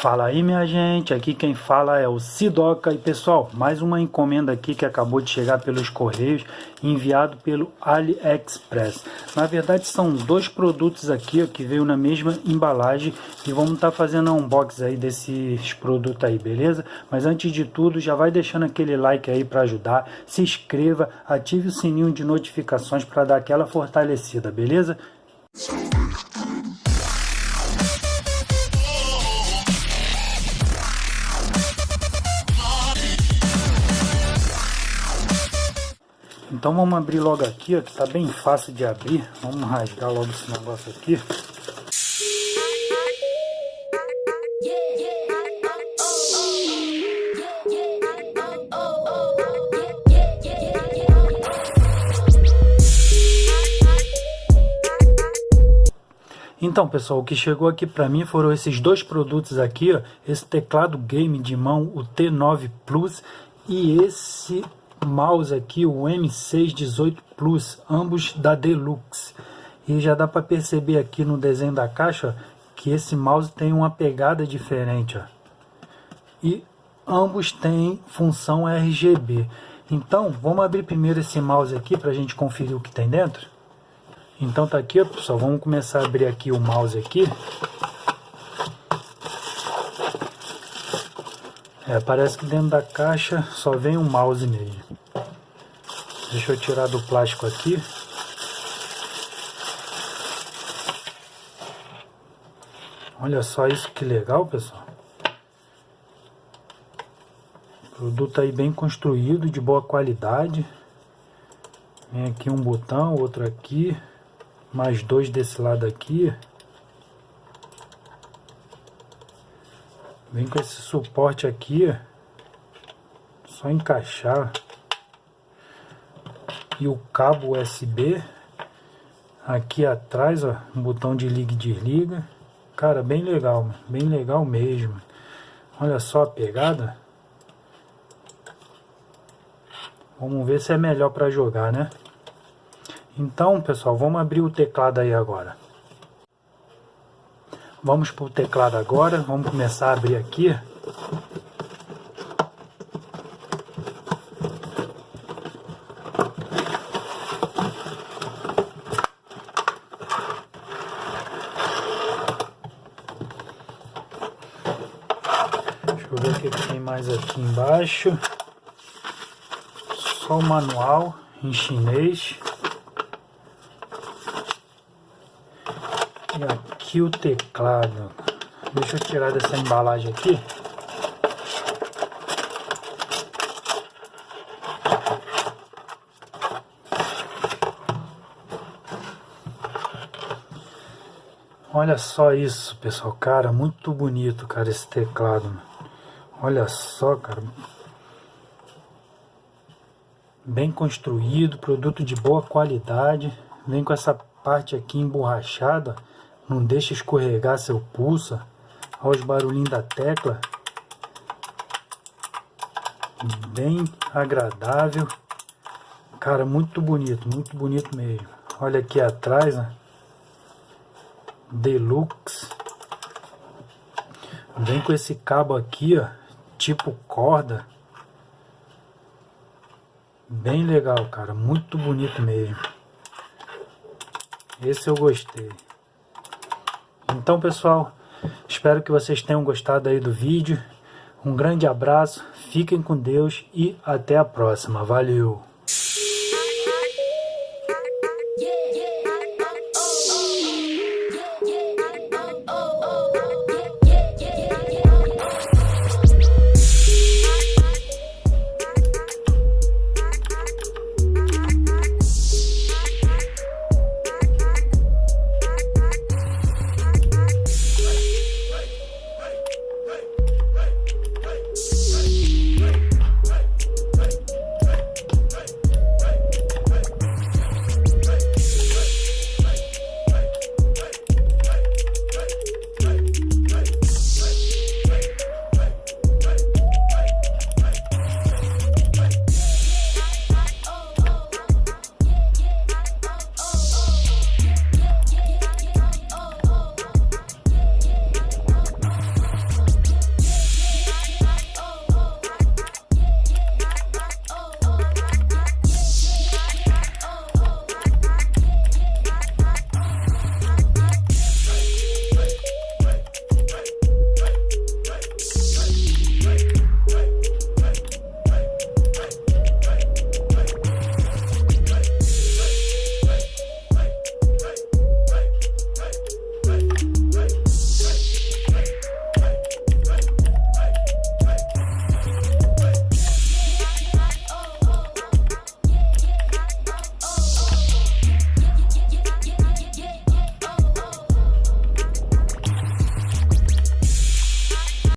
Fala aí minha gente, aqui quem fala é o Sidoca e pessoal, mais uma encomenda aqui que acabou de chegar pelos correios, enviado pelo AliExpress. Na verdade são dois produtos aqui ó, que veio na mesma embalagem e vamos estar tá fazendo um unboxing aí desses produtos aí, beleza? Mas antes de tudo já vai deixando aquele like aí para ajudar, se inscreva, ative o sininho de notificações para dar aquela fortalecida, beleza? Então vamos abrir logo aqui, ó, que tá bem fácil de abrir. Vamos rasgar logo esse negócio aqui. Então pessoal, o que chegou aqui para mim foram esses dois produtos aqui, ó, esse teclado game de mão, o T9 Plus e esse mouse aqui, o M618 Plus, ambos da Deluxe. E já dá para perceber aqui no desenho da caixa que esse mouse tem uma pegada diferente. Ó. E ambos têm função RGB. Então, vamos abrir primeiro esse mouse aqui para a gente conferir o que tem dentro. Então tá aqui, ó, pessoal, vamos começar a abrir aqui o mouse aqui. É, parece que dentro da caixa só vem um mouse mesmo. Deixa eu tirar do plástico aqui. Olha só isso que legal, pessoal. Produto aí bem construído, de boa qualidade. Vem aqui um botão, outro aqui. Mais dois desse lado aqui. Vem com esse suporte aqui, só encaixar. E o cabo USB. Aqui atrás, ó, um botão de liga e desliga. Cara, bem legal, bem legal mesmo. Olha só a pegada. Vamos ver se é melhor para jogar, né? Então, pessoal, vamos abrir o teclado aí agora. Vamos para o teclado agora, vamos começar a abrir aqui. Que tem mais aqui embaixo. Só o manual em chinês. E aqui o teclado. Deixa eu tirar dessa embalagem aqui. Olha só isso, pessoal. Cara, muito bonito, cara, esse teclado. Olha só, cara. Bem construído, produto de boa qualidade. Vem com essa parte aqui emborrachada não deixa escorregar seu pulso. Olha os barulhinhos da tecla. Bem agradável. Cara, muito bonito, muito bonito mesmo. Olha aqui atrás, ó. Deluxe. Vem com esse cabo aqui, ó, tipo corda. Bem legal, cara, muito bonito mesmo. Esse eu gostei. Então, pessoal, espero que vocês tenham gostado aí do vídeo. Um grande abraço, fiquem com Deus e até a próxima. Valeu!